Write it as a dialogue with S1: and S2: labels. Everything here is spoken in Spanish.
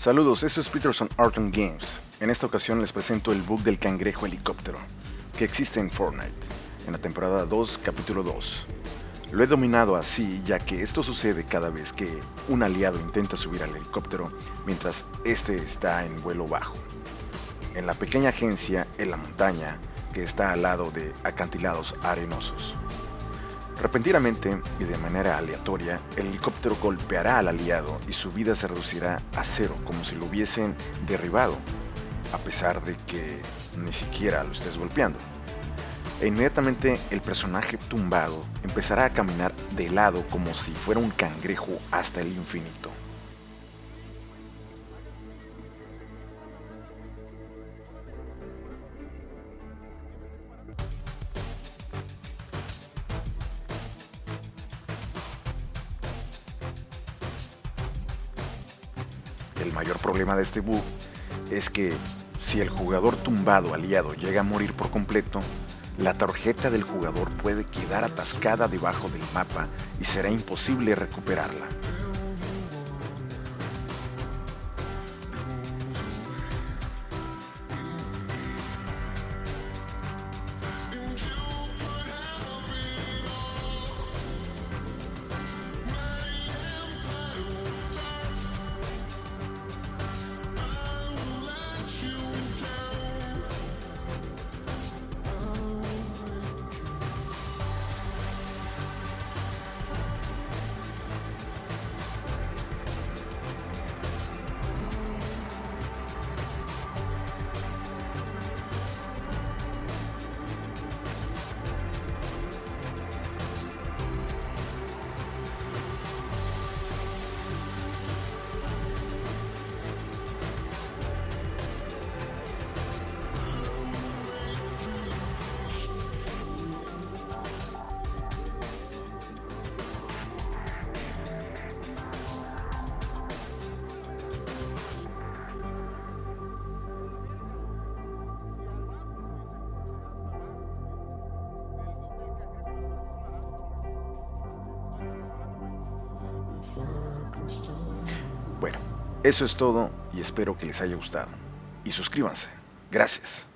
S1: Saludos, esto es Peterson Art and Games. En esta ocasión les presento el bug del cangrejo helicóptero, que existe en Fortnite, en la temporada 2, capítulo 2. Lo he dominado así ya que esto sucede cada vez que un aliado intenta subir al helicóptero mientras este está en vuelo bajo. En la pequeña agencia en la montaña que está al lado de acantilados arenosos. Repentinamente y de manera aleatoria, el helicóptero golpeará al aliado y su vida se reducirá a cero, como si lo hubiesen derribado, a pesar de que ni siquiera lo estés golpeando. E inmediatamente el personaje tumbado empezará a caminar de lado como si fuera un cangrejo hasta el infinito. El mayor problema de este bug es que si el jugador tumbado aliado llega a morir por completo, la tarjeta del jugador puede quedar atascada debajo del mapa y será imposible recuperarla. Bueno, eso es todo y espero que les haya gustado. Y suscríbanse. Gracias.